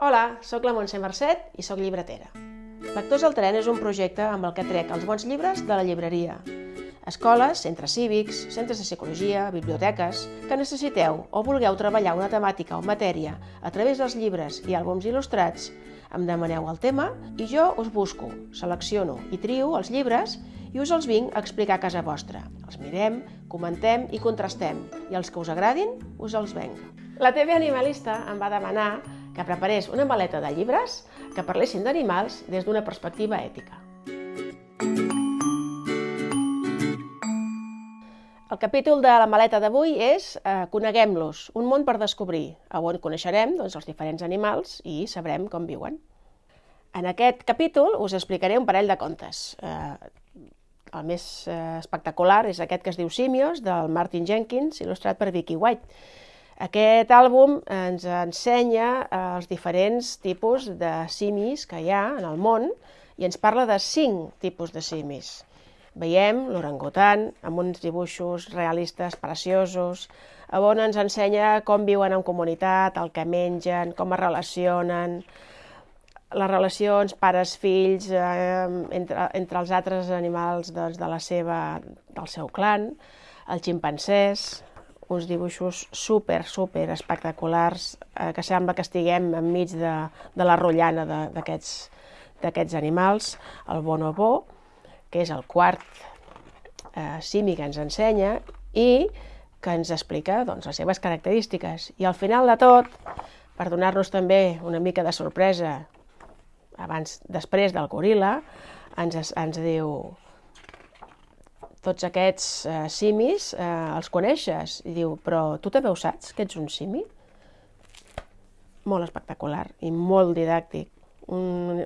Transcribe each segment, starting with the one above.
Hola, sóc la Montse Mercet i sóc llibretera. Lectors al tren és un projecte amb el que trec els bons llibres de la llibreria. Escoles, centres cívics, centres de psicologia, biblioteques, que necessiteu o vulgueu treballar una temàtica o matèria a través dels llibres i àlbums il·lustrats, em demaneu el tema i jo us busco, selecciono i trio els llibres i us els vinc a explicar a casa vostra. Els mirem, comentem i contrastem i els que us agradin us els venc. La TV Animalista em va demanar que preparés una maleta de llibres que parlessin d'animals des d'una perspectiva ètica. El capítol de la maleta d'avui és eh, Coneguem-los, un món per descobrir, on coneixerem doncs, els diferents animals i sabrem com viuen. En aquest capítol us explicaré un parell de contes. Eh, el més eh, espectacular és aquest que es diu Simios, del Martin Jenkins, il·lustrat per Vicky White. Aquest àlbum ens ensenya eh, els diferents tipus de simis que hi ha en el món i ens parla de cinc tipus de simis. Veiem l'orangutan amb uns dibuixos realistes preciosos, on ens ensenya com viuen en comunitat, el que mengen, com es relacionen, les relacions pares-fills eh, entre, entre els altres animals doncs, de la seva, del seu clan, els ximpancers, uns dibuixos super, super espectaculars, eh, que sembla que estiguem enmig de, de la rotllana d'aquests animals, el bonobo, que és el quart eh, simi que ens ensenya, i que ens explica doncs, les seves característiques. I al final de tot, per donar-nos també una mica de sorpresa, abans, després del goril·la, ens, ens diu tots aquests eh, simis eh, els coneixes? I diu, però tu també ho saps, que ets un simi? Molt espectacular i molt didàctic. Un,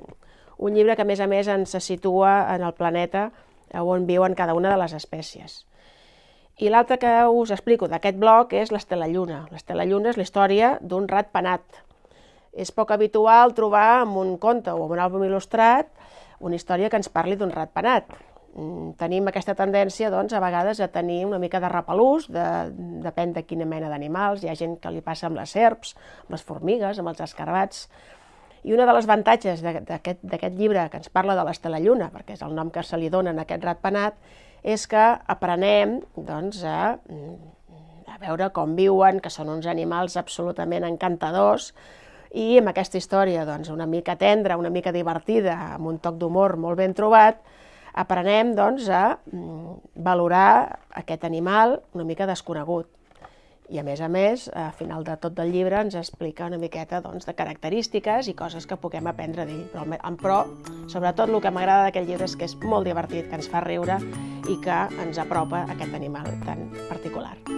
un llibre que, a més a més, ens situa en el planeta on viuen cada una de les espècies. I l'altre que us explico d'aquest bloc és l'Estela Lluna. L'Estela Lluna és la història d'un rat penat. És poc habitual trobar en un conte o en un àlbum il·lustrat una història que ens parli d'un rat penat. Mm, tenim aquesta tendència, doncs, a vegades a tenir una mica de repelús, de, depèn de quina mena d'animals, hi ha gent que li passa amb les serps, amb les formigues, amb els escarbats, i un dels avantatges d'aquest llibre que ens parla de l'Estela Lluna, perquè és el nom que se li dona en aquest ratpenat, és que aprenem doncs, a, a veure com viuen, que són uns animals absolutament encantadors, i amb aquesta història doncs, una mica tendra, una mica divertida, amb un toc d'humor molt ben trobat, aprenem doncs, a mm, valorar aquest animal una mica desconegut. I a més a més, a final de tot del llibre ens explica una miqueta doncs, de característiques i coses que puguem aprendre d'ell. Però, però, sobretot, el que m'agrada d'aquest llibre és que és molt divertit, que ens fa riure i que ens apropa a aquest animal tan particular.